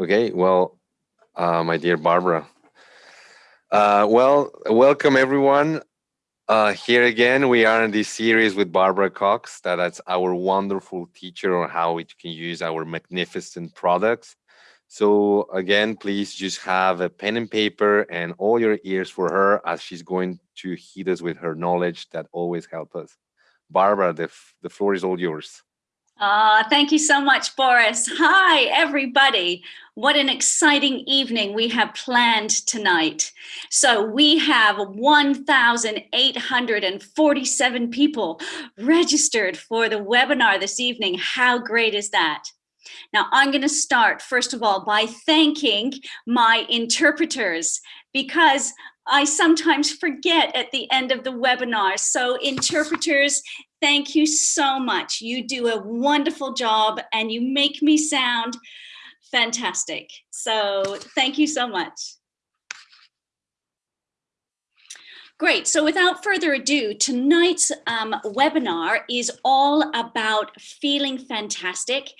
Okay, well, uh, my dear Barbara. Uh, well, welcome everyone. Uh, here again, we are in this series with Barbara Cox. That, that's our wonderful teacher on how we can use our magnificent products. So again, please just have a pen and paper and all your ears for her as she's going to hit us with her knowledge that always help us. Barbara, the, the floor is all yours. Uh, thank you so much, Boris. Hi, everybody. What an exciting evening we have planned tonight. So we have 1,847 people registered for the webinar this evening. How great is that? Now, I'm going to start, first of all, by thanking my interpreters because I sometimes forget at the end of the webinar. So interpreters, thank you so much. You do a wonderful job and you make me sound fantastic. So thank you so much. Great, so without further ado, tonight's um, webinar is all about feeling fantastic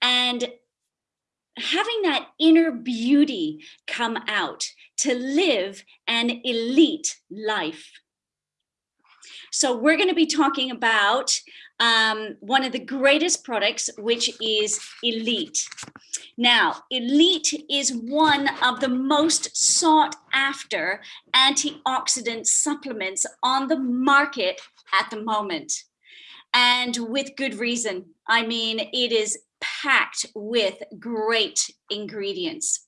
and having that inner beauty come out to live an elite life. So we're going to be talking about um, one of the greatest products, which is Elite. Now, Elite is one of the most sought after antioxidant supplements on the market at the moment. And with good reason. I mean, it is packed with great ingredients.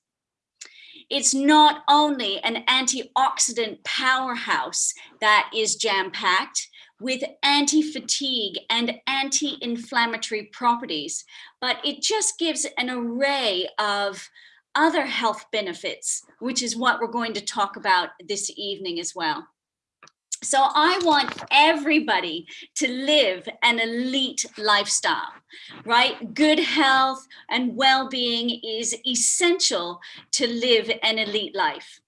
It's not only an antioxidant powerhouse that is jam-packed with anti-fatigue and anti-inflammatory properties, but it just gives an array of other health benefits, which is what we're going to talk about this evening as well. So I want everybody to live an elite lifestyle, right? Good health and well-being is essential to live an elite life.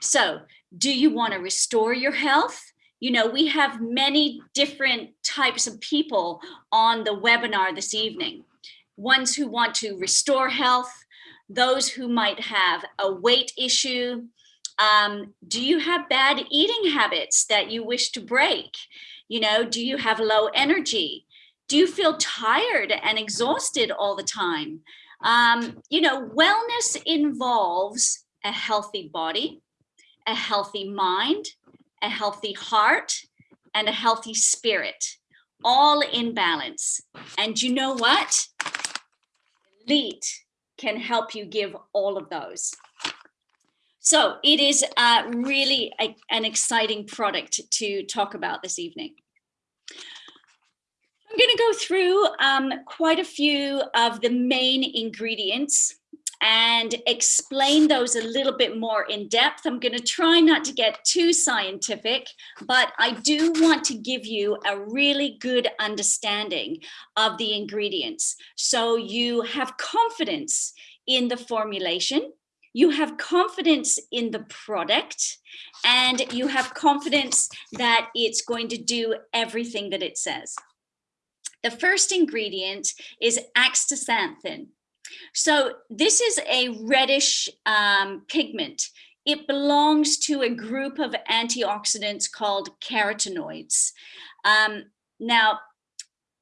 So do you want to restore your health? You know, we have many different types of people on the webinar this evening. Ones who want to restore health, those who might have a weight issue, um, do you have bad eating habits that you wish to break? You know, do you have low energy? Do you feel tired and exhausted all the time? Um, you know, wellness involves a healthy body, a healthy mind, a healthy heart, and a healthy spirit, all in balance. And you know what? Elite can help you give all of those. So it is uh, really a, an exciting product to talk about this evening. I'm going to go through um, quite a few of the main ingredients and explain those a little bit more in depth. I'm going to try not to get too scientific, but I do want to give you a really good understanding of the ingredients. So you have confidence in the formulation you have confidence in the product and you have confidence that it's going to do everything that it says. The first ingredient is astaxanthin. So this is a reddish um, pigment. It belongs to a group of antioxidants called carotenoids. Um, now,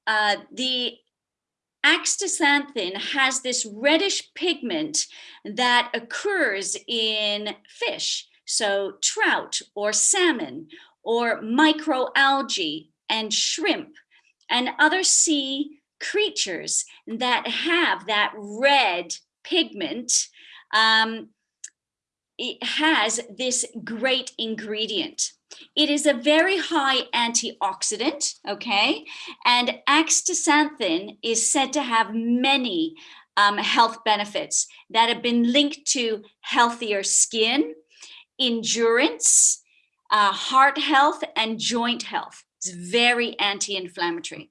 uh, the astaxanthin has this reddish pigment that occurs in fish, so trout or salmon or microalgae and shrimp and other sea creatures that have that red pigment um, it has this great ingredient. It is a very high antioxidant, okay? And astaxanthin is said to have many um, health benefits that have been linked to healthier skin, endurance, uh, heart health, and joint health. It's very anti-inflammatory.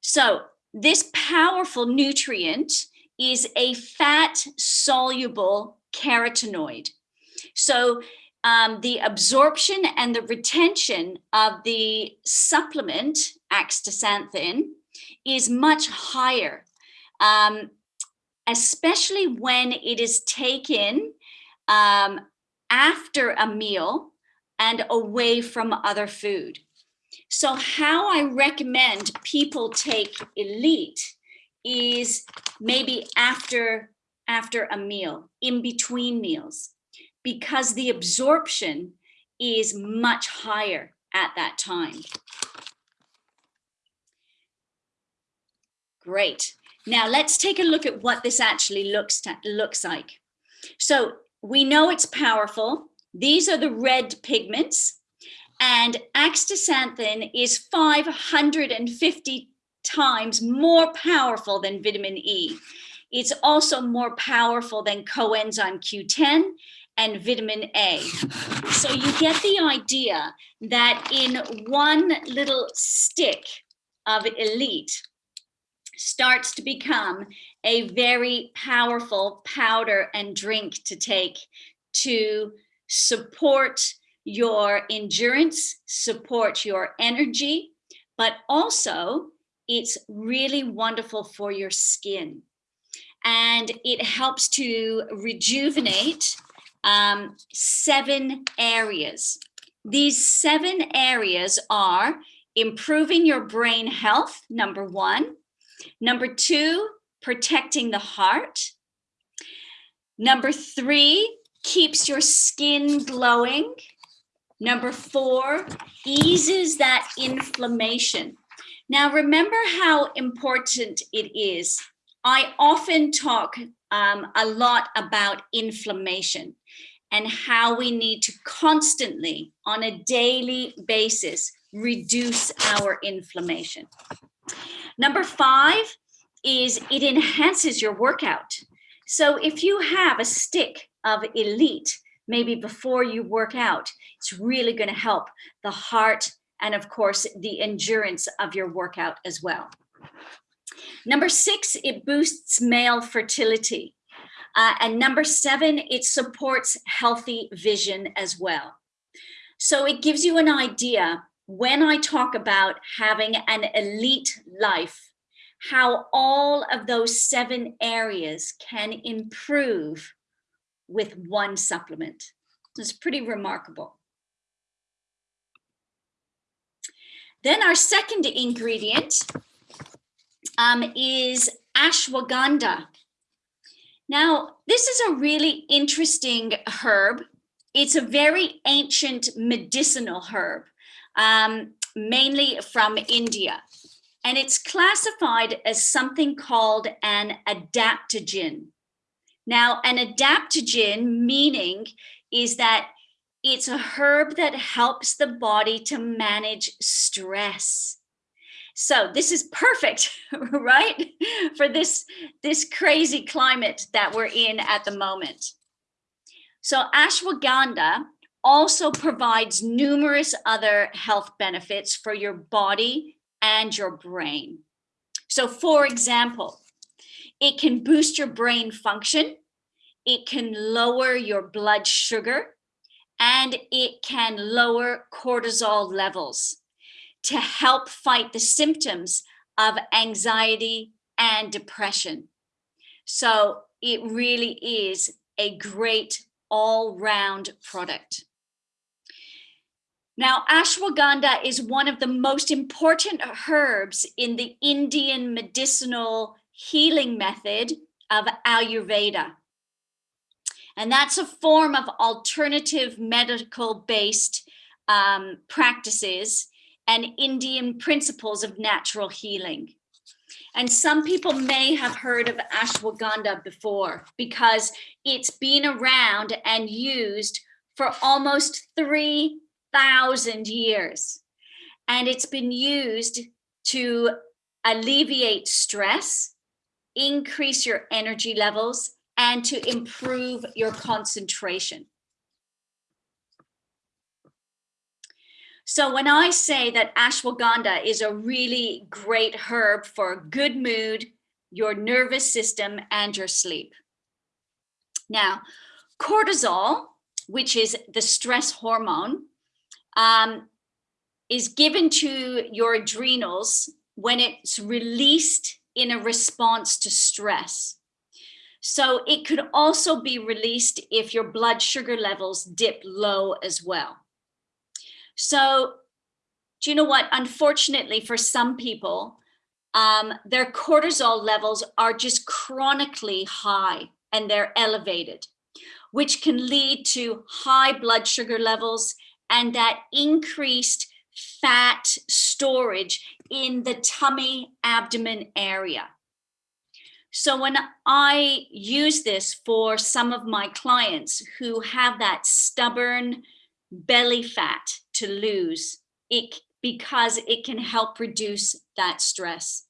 So this powerful nutrient is a fat soluble carotenoid. So um, the absorption and the retention of the supplement astaxanthin is much higher. Um, especially when it is taken um, after a meal and away from other food. So how I recommend people take Elite is maybe after, after a meal, in between meals, because the absorption is much higher at that time. Great. Now let's take a look at what this actually looks, looks like. So we know it's powerful. These are the red pigments and astaxanthin is 550 times more powerful than vitamin E. It's also more powerful than coenzyme Q10 and vitamin A. So you get the idea that in one little stick of elite starts to become a very powerful powder and drink to take to support your endurance, support your energy, but also it's really wonderful for your skin. And it helps to rejuvenate um, seven areas. These seven areas are improving your brain health, number one. Number two, protecting the heart. Number three, keeps your skin glowing. Number four, eases that inflammation. Now, remember how important it is. I often talk um, a lot about inflammation and how we need to constantly, on a daily basis, reduce our inflammation. Number five is it enhances your workout. So if you have a stick of elite, maybe before you work out, it's really gonna help the heart and of course the endurance of your workout as well. Number six, it boosts male fertility. Uh, and number seven, it supports healthy vision as well. So it gives you an idea when I talk about having an elite life, how all of those seven areas can improve with one supplement. It's pretty remarkable. Then our second ingredient um, is ashwagandha. Now, this is a really interesting herb. It's a very ancient medicinal herb, um, mainly from India. And it's classified as something called an adaptogen. Now, an adaptogen meaning is that it's a herb that helps the body to manage stress. So this is perfect, right? For this, this crazy climate that we're in at the moment. So ashwagandha also provides numerous other health benefits for your body and your brain. So for example, it can boost your brain function. It can lower your blood sugar and it can lower cortisol levels to help fight the symptoms of anxiety and depression. So it really is a great all-round product. Now, ashwagandha is one of the most important herbs in the Indian medicinal healing method of Ayurveda. And that's a form of alternative medical based um, practices and Indian principles of natural healing. And some people may have heard of ashwagandha before because it's been around and used for almost 3,000 years. And it's been used to alleviate stress, increase your energy levels, and to improve your concentration. So when I say that ashwagandha is a really great herb for good mood, your nervous system, and your sleep. Now, cortisol, which is the stress hormone, um, is given to your adrenals when it's released in a response to stress. So it could also be released if your blood sugar levels dip low as well. So do you know what? Unfortunately, for some people, um, their cortisol levels are just chronically high and they're elevated, which can lead to high blood sugar levels and that increased fat storage in the tummy abdomen area. So when I use this for some of my clients who have that stubborn belly fat to lose, it because it can help reduce that stress.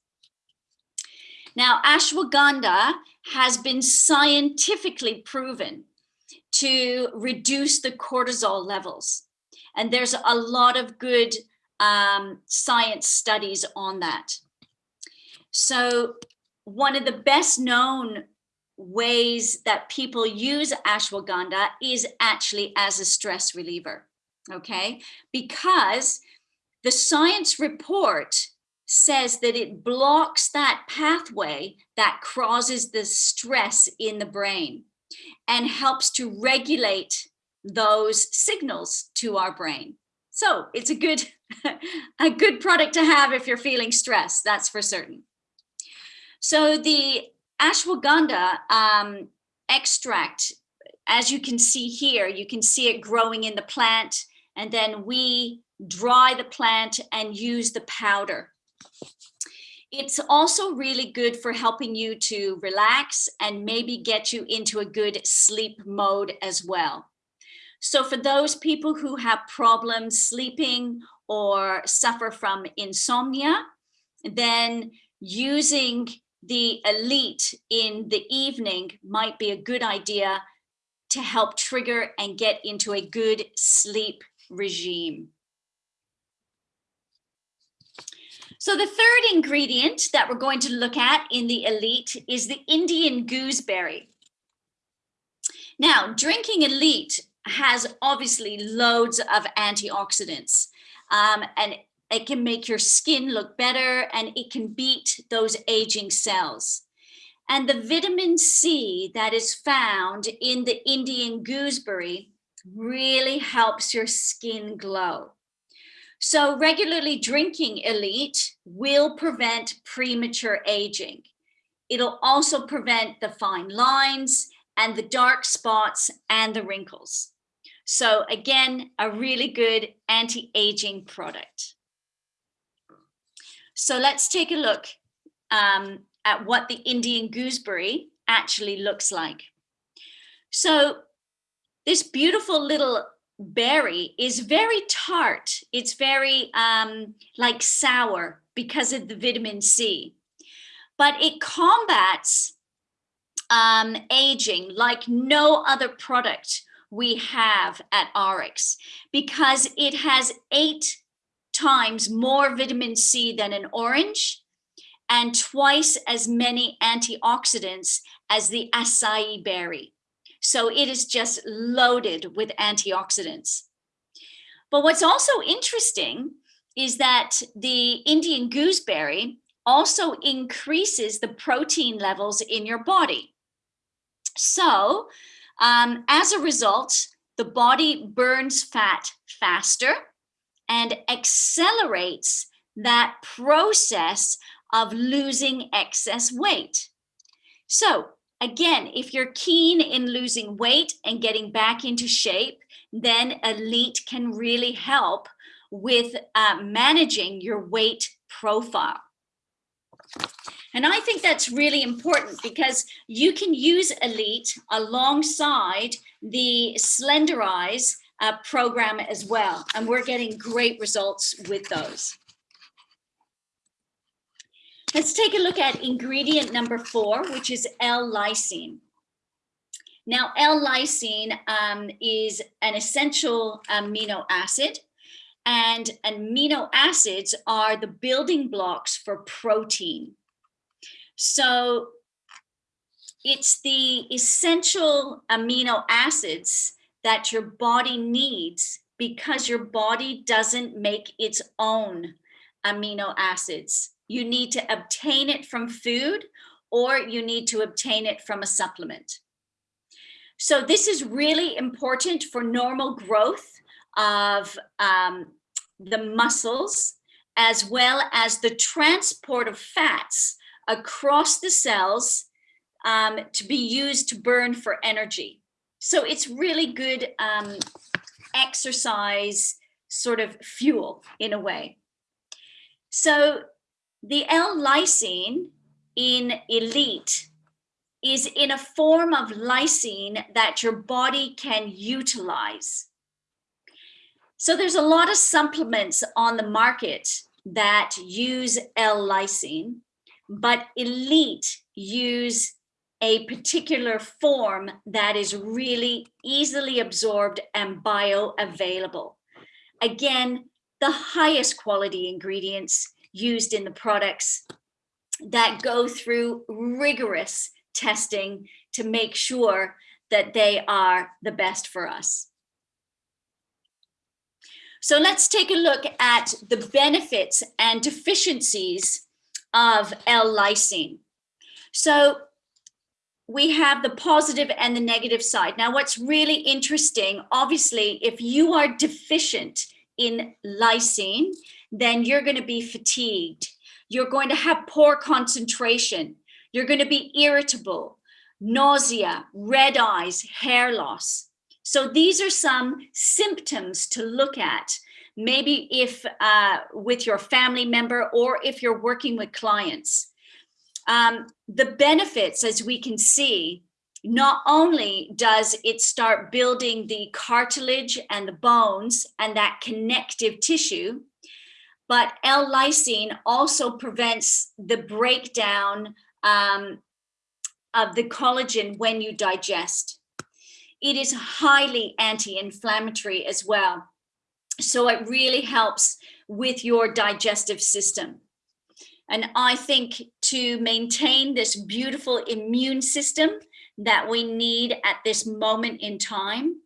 Now, ashwagandha has been scientifically proven to reduce the cortisol levels. And there's a lot of good um, science studies on that. So one of the best known ways that people use ashwagandha is actually as a stress reliever, okay? Because the science report says that it blocks that pathway that causes the stress in the brain and helps to regulate those signals to our brain. So it's a good, a good product to have if you're feeling stressed, that's for certain. So the ashwagandha um, extract, as you can see here, you can see it growing in the plant and then we dry the plant and use the powder. It's also really good for helping you to relax and maybe get you into a good sleep mode as well. So for those people who have problems sleeping or suffer from insomnia, then using the elite in the evening might be a good idea to help trigger and get into a good sleep regime. So the third ingredient that we're going to look at in the elite is the Indian gooseberry. Now, drinking elite has obviously loads of antioxidants um, and it can make your skin look better and it can beat those aging cells. And the vitamin C that is found in the Indian gooseberry really helps your skin glow. So regularly drinking Elite will prevent premature aging. It'll also prevent the fine lines and the dark spots and the wrinkles. So again, a really good anti-aging product. So let's take a look um, at what the Indian gooseberry actually looks like. So this beautiful little berry is very tart. It's very um, like sour because of the vitamin C. But it combats um, aging like no other product we have at RX because it has eight times more vitamin C than an orange and twice as many antioxidants as the acai berry. So it is just loaded with antioxidants. But what's also interesting is that the Indian gooseberry also increases the protein levels in your body. So um, as a result, the body burns fat faster and accelerates that process of losing excess weight. So Again, if you're keen in losing weight and getting back into shape, then Elite can really help with uh, managing your weight profile. And I think that's really important because you can use Elite alongside the Slenderize uh, program as well. And we're getting great results with those. Let's take a look at ingredient number four, which is L-lysine. Now, L-lysine um, is an essential amino acid and amino acids are the building blocks for protein. So it's the essential amino acids that your body needs because your body doesn't make its own amino acids you need to obtain it from food or you need to obtain it from a supplement. So this is really important for normal growth of um, the muscles, as well as the transport of fats across the cells um, to be used to burn for energy. So it's really good um, exercise sort of fuel in a way. So the L-lysine in elite is in a form of lysine that your body can utilize. So there's a lot of supplements on the market that use L-lysine, but elite use a particular form that is really easily absorbed and bioavailable. Again, the highest quality ingredients used in the products that go through rigorous testing to make sure that they are the best for us. So let's take a look at the benefits and deficiencies of L-lysine. So we have the positive and the negative side. Now, what's really interesting, obviously, if you are deficient in lysine, then you're going to be fatigued. You're going to have poor concentration. You're going to be irritable, nausea, red eyes, hair loss. So these are some symptoms to look at. Maybe if uh, with your family member or if you're working with clients. Um, the benefits, as we can see, not only does it start building the cartilage and the bones and that connective tissue, but L-lysine also prevents the breakdown um, of the collagen when you digest. It is highly anti-inflammatory as well. So it really helps with your digestive system. And I think to maintain this beautiful immune system that we need at this moment in time,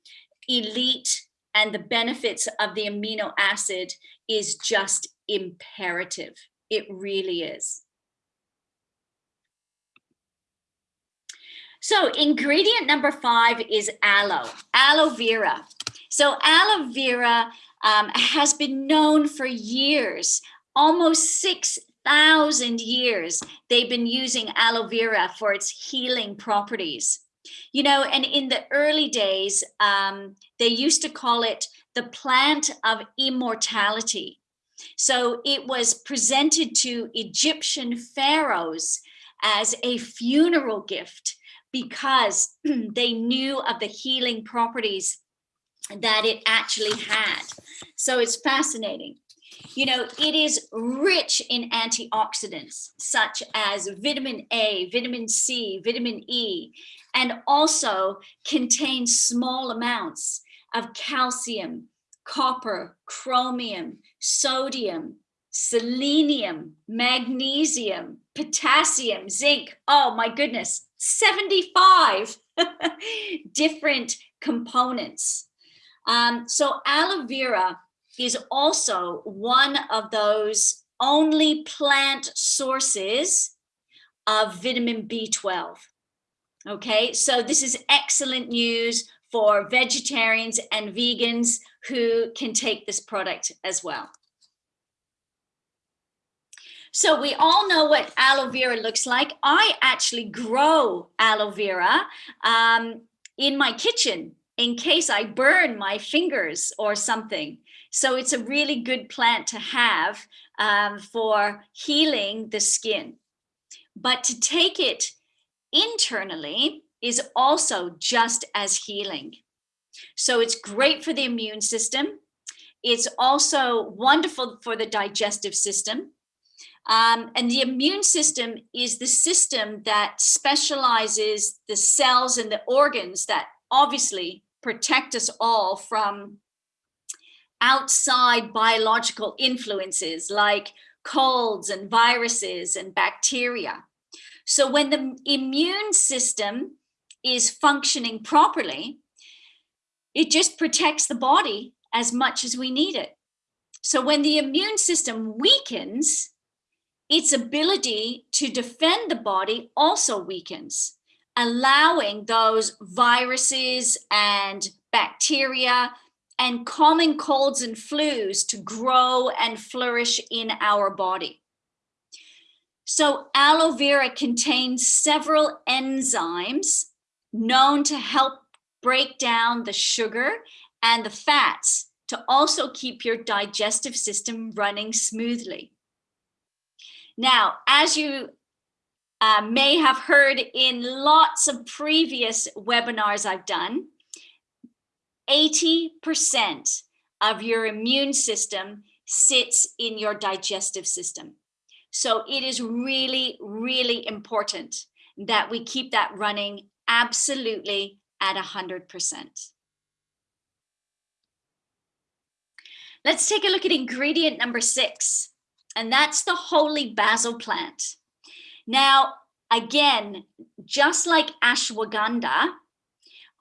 elite and the benefits of the amino acid is just imperative. It really is. So ingredient number five is aloe, aloe vera. So aloe vera um, has been known for years, almost 6,000 years, they've been using aloe vera for its healing properties. You know, and in the early days, um, they used to call it the plant of immortality. So it was presented to Egyptian pharaohs as a funeral gift because they knew of the healing properties that it actually had. So it's fascinating. You know, it is rich in antioxidants such as vitamin A, vitamin C, vitamin E, and also contains small amounts of calcium, copper, chromium, sodium, selenium, magnesium, potassium, zinc. Oh my goodness, 75 different components. Um, so aloe vera is also one of those only plant sources of vitamin B12. Okay, so this is excellent news for vegetarians and vegans who can take this product as well. So we all know what aloe vera looks like. I actually grow aloe vera um, in my kitchen in case I burn my fingers or something. So it's a really good plant to have um, for healing the skin. But to take it internally is also just as healing. So it's great for the immune system. It's also wonderful for the digestive system. Um, and the immune system is the system that specializes the cells and the organs that obviously protect us all from outside biological influences like colds and viruses and bacteria. So when the immune system is functioning properly, it just protects the body as much as we need it. So when the immune system weakens, its ability to defend the body also weakens, allowing those viruses and bacteria and common colds and flus to grow and flourish in our body. So aloe vera contains several enzymes known to help break down the sugar and the fats to also keep your digestive system running smoothly. Now, as you uh, may have heard in lots of previous webinars I've done, 80% of your immune system sits in your digestive system. So it is really, really important that we keep that running absolutely at 100%. Let's take a look at ingredient number six, and that's the holy basil plant. Now, again, just like ashwagandha,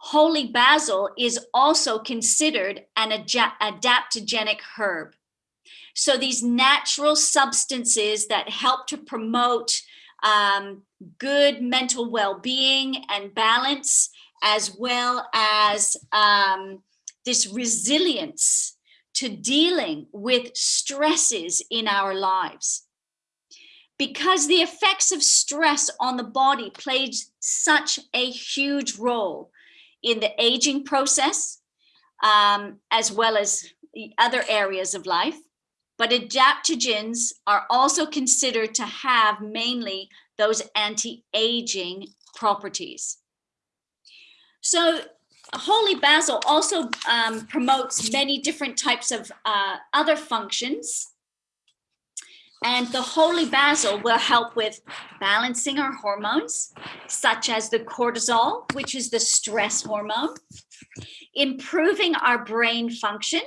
holy basil is also considered an adaptogenic herb. So these natural substances that help to promote um, good mental well-being and balance, as well as um, this resilience to dealing with stresses in our lives. Because the effects of stress on the body plays such a huge role in the aging process, um, as well as other areas of life but adaptogens are also considered to have mainly those anti-aging properties. So holy basil also um, promotes many different types of uh, other functions. And the holy basil will help with balancing our hormones, such as the cortisol, which is the stress hormone, improving our brain function,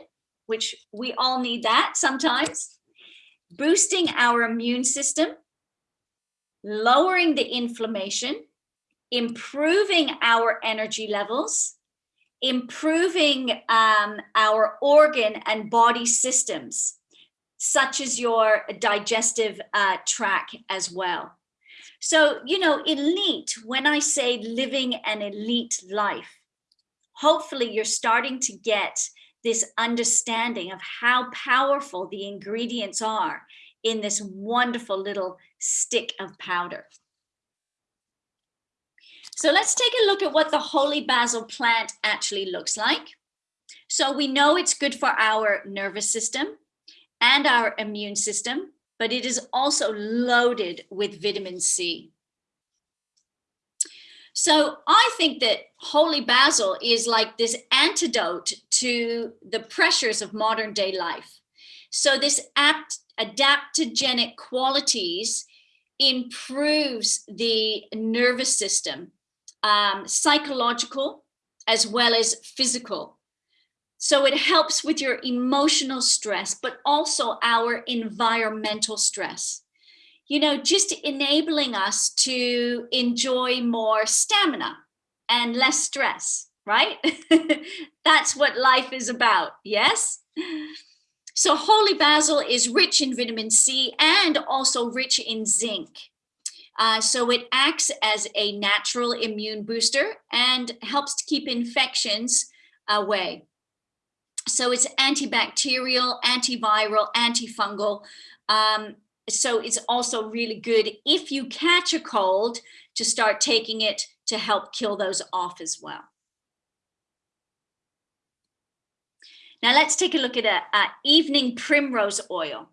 which we all need that sometimes, boosting our immune system, lowering the inflammation, improving our energy levels, improving um, our organ and body systems, such as your digestive uh, tract as well. So, you know, elite, when I say living an elite life, hopefully you're starting to get this understanding of how powerful the ingredients are in this wonderful little stick of powder. So let's take a look at what the holy basil plant actually looks like. So we know it's good for our nervous system and our immune system, but it is also loaded with vitamin C. So I think that holy basil is like this antidote to the pressures of modern day life. So this apt, adaptogenic qualities improves the nervous system, um, psychological as well as physical. So it helps with your emotional stress, but also our environmental stress you know, just enabling us to enjoy more stamina and less stress, right? That's what life is about, yes? So holy basil is rich in vitamin C and also rich in zinc. Uh, so it acts as a natural immune booster and helps to keep infections away. So it's antibacterial, antiviral, antifungal, um, so it's also really good if you catch a cold to start taking it to help kill those off as well. Now let's take a look at a, a evening primrose oil.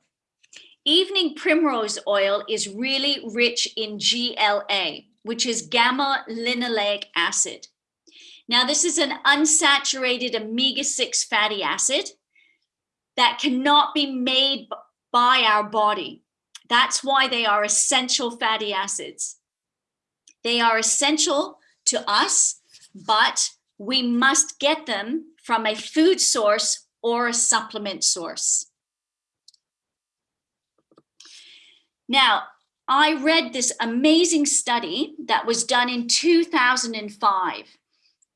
Evening primrose oil is really rich in GLA, which is gamma linoleic acid. Now this is an unsaturated omega-6 fatty acid that cannot be made by our body. That's why they are essential fatty acids. They are essential to us, but we must get them from a food source or a supplement source. Now, I read this amazing study that was done in 2005,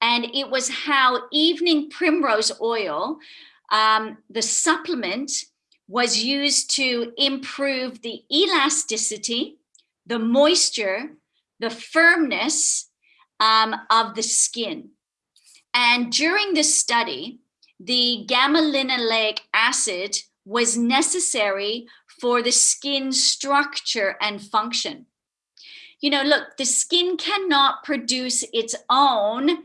and it was how evening primrose oil, um, the supplement, was used to improve the elasticity, the moisture, the firmness um, of the skin. And during this study, the gamma linolenic acid was necessary for the skin structure and function. You know, look, the skin cannot produce its own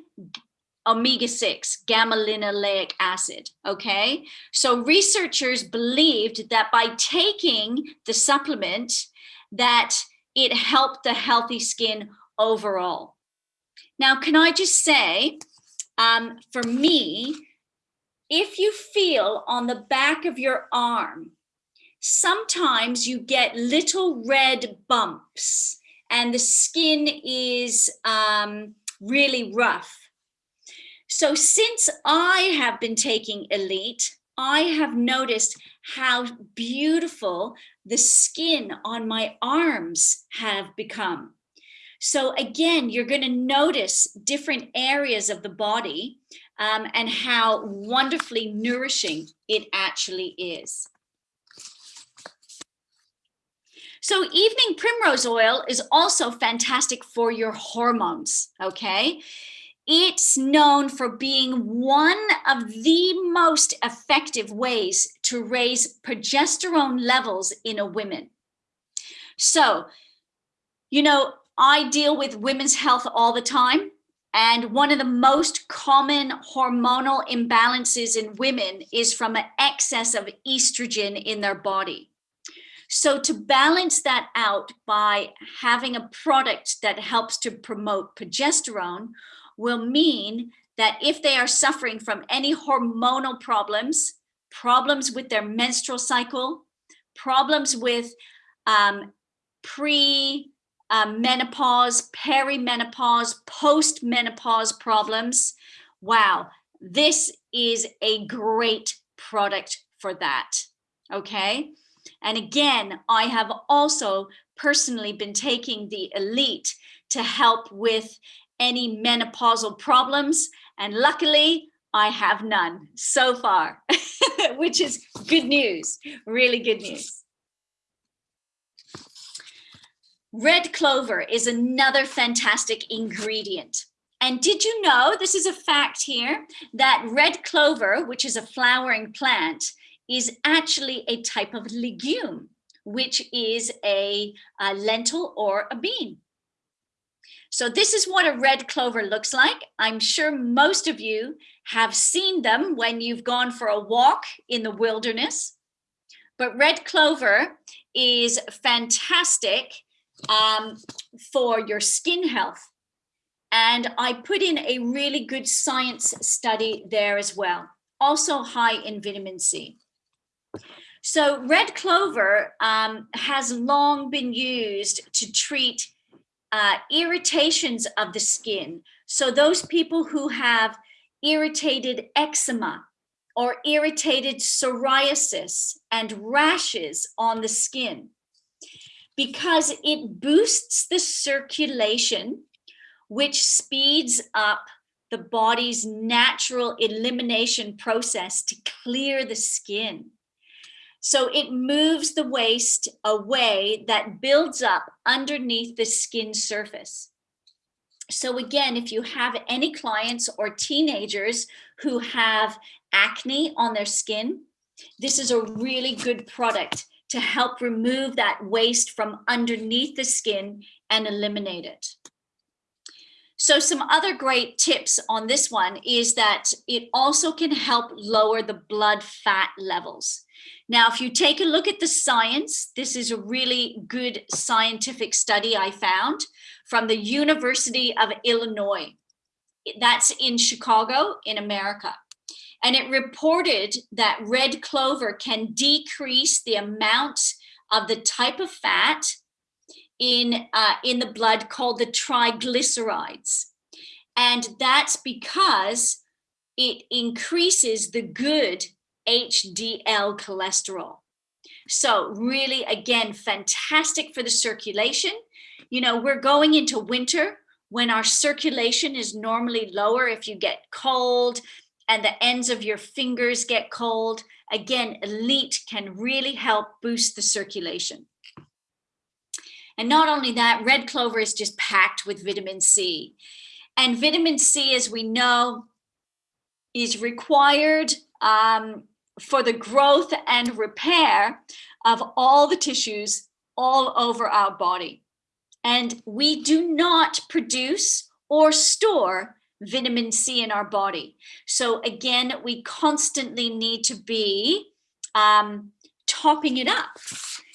omega-6 gamma linoleic acid okay? So researchers believed that by taking the supplement that it helped the healthy skin overall. Now can i just say um, for me if you feel on the back of your arm sometimes you get little red bumps and the skin is um, really rough so since I have been taking Elite, I have noticed how beautiful the skin on my arms have become. So again, you're going to notice different areas of the body um, and how wonderfully nourishing it actually is. So evening primrose oil is also fantastic for your hormones, okay? It's known for being one of the most effective ways to raise progesterone levels in a woman. So, you know, I deal with women's health all the time. And one of the most common hormonal imbalances in women is from an excess of estrogen in their body. So to balance that out by having a product that helps to promote progesterone, will mean that if they are suffering from any hormonal problems, problems with their menstrual cycle, problems with um, pre um, menopause, perimenopause, post-menopause problems. Wow, this is a great product for that, okay? And again, I have also personally been taking the Elite to help with any menopausal problems. And luckily, I have none so far, which is good news, really good news. Red clover is another fantastic ingredient. And did you know, this is a fact here, that red clover, which is a flowering plant, is actually a type of legume, which is a, a lentil or a bean. So this is what a red clover looks like. I'm sure most of you have seen them when you've gone for a walk in the wilderness. But red clover is fantastic um, for your skin health. And I put in a really good science study there as well. Also high in vitamin C. So red clover um, has long been used to treat uh, irritations of the skin. So those people who have irritated eczema or irritated psoriasis and rashes on the skin because it boosts the circulation, which speeds up the body's natural elimination process to clear the skin. So it moves the waste away that builds up underneath the skin surface. So again, if you have any clients or teenagers who have acne on their skin, this is a really good product to help remove that waste from underneath the skin and eliminate it. So some other great tips on this one is that it also can help lower the blood fat levels. Now, if you take a look at the science, this is a really good scientific study I found from the University of Illinois. That's in Chicago in America. And it reported that red clover can decrease the amount of the type of fat in, uh, in the blood called the triglycerides. And that's because it increases the good HDL cholesterol. So really, again, fantastic for the circulation. You know, we're going into winter when our circulation is normally lower if you get cold and the ends of your fingers get cold again, Elite can really help boost the circulation. And not only that, red clover is just packed with vitamin C. And vitamin C, as we know, is required um, for the growth and repair of all the tissues all over our body. And we do not produce or store vitamin C in our body. So again, we constantly need to be um, topping it up.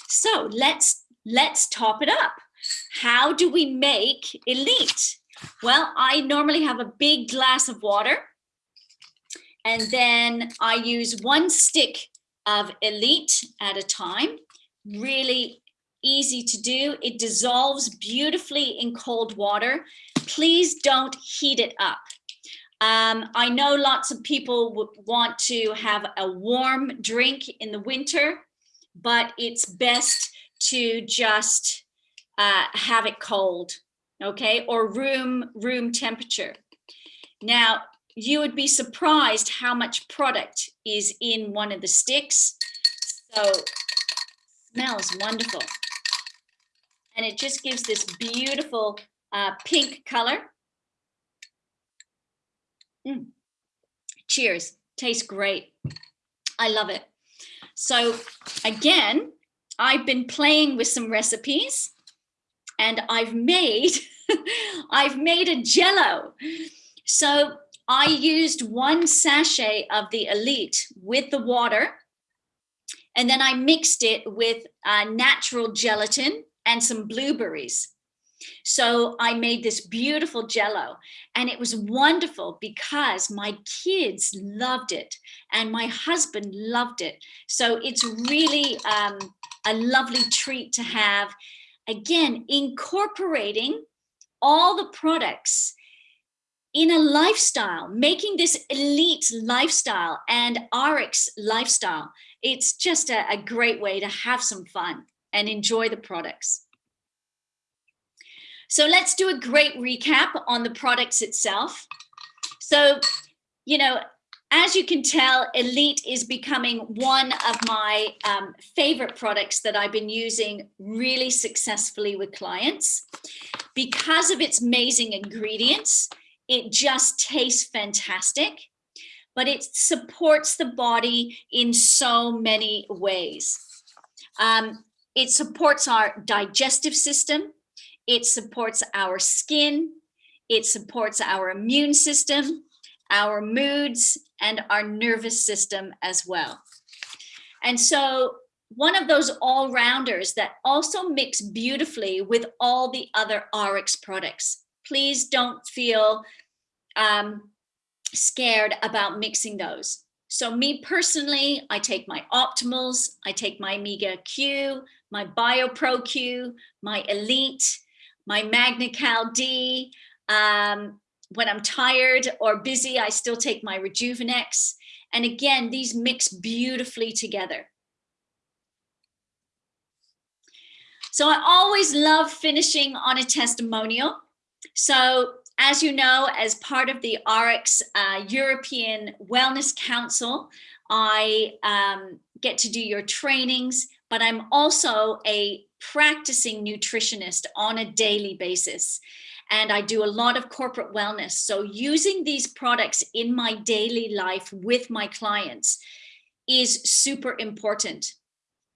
So let's let's top it up. How do we make elite? Well, I normally have a big glass of water and then I use one stick of elite at a time. Really easy to do. It dissolves beautifully in cold water. Please don't heat it up. Um, I know lots of people want to have a warm drink in the winter, but it's best to just uh, have it cold, okay, or room room temperature. Now, you would be surprised how much product is in one of the sticks. So smells wonderful. And it just gives this beautiful uh, pink color. Mm. Cheers, tastes great. I love it. So again, I've been playing with some recipes and I've made, I've made a jello. So I used one sachet of the Elite with the water and then I mixed it with uh, natural gelatin and some blueberries. So I made this beautiful jello and it was wonderful because my kids loved it and my husband loved it. So it's really um, a lovely treat to have. Again, incorporating all the products in a lifestyle, making this elite lifestyle and RX lifestyle. It's just a, a great way to have some fun and enjoy the products. So let's do a great recap on the products itself. So, you know, as you can tell, Elite is becoming one of my um, favorite products that I've been using really successfully with clients. Because of its amazing ingredients, it just tastes fantastic, but it supports the body in so many ways. Um, it supports our digestive system. It supports our skin. It supports our immune system, our moods, and our nervous system as well. And so one of those all-rounders that also mix beautifully with all the other RX products. Please don't feel um, scared about mixing those. So me personally, I take my Optimals, I take my Omega Q, my BioPro Q, my Elite, my MagnaCal D. Um, when I'm tired or busy, I still take my Rejuvenex. And again, these mix beautifully together. So I always love finishing on a testimonial. So as you know, as part of the RX uh, European Wellness Council, I um, get to do your trainings, but I'm also a practicing nutritionist on a daily basis. And I do a lot of corporate wellness. So using these products in my daily life with my clients is super important.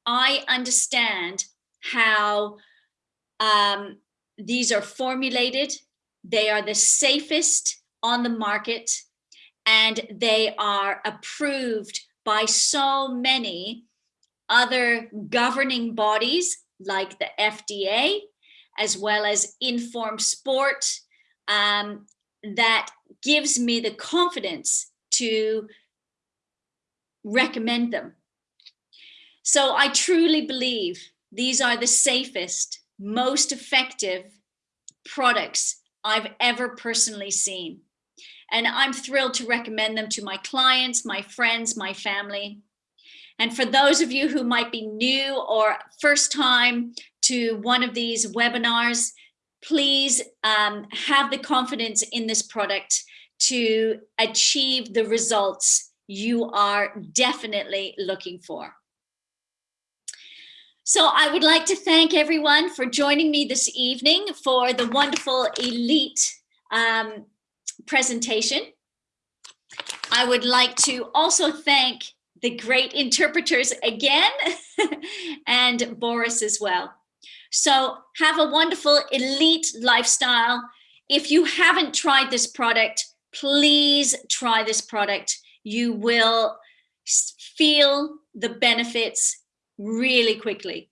I understand how um, these are formulated. They are the safest on the market and they are approved by so many other governing bodies like the FDA, as well as Informed Sport, um, that gives me the confidence to recommend them. So I truly believe these are the safest, most effective products I've ever personally seen. And I'm thrilled to recommend them to my clients, my friends, my family. And for those of you who might be new or first time to one of these webinars, please um, have the confidence in this product to achieve the results you are definitely looking for. So I would like to thank everyone for joining me this evening for the wonderful elite um, presentation. I would like to also thank the great interpreters again and Boris as well. So have a wonderful elite lifestyle. If you haven't tried this product, please try this product. You will feel the benefits really quickly.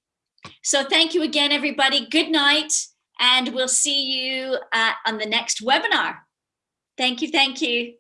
So thank you again, everybody. Good night, and we'll see you uh, on the next webinar. Thank you, thank you.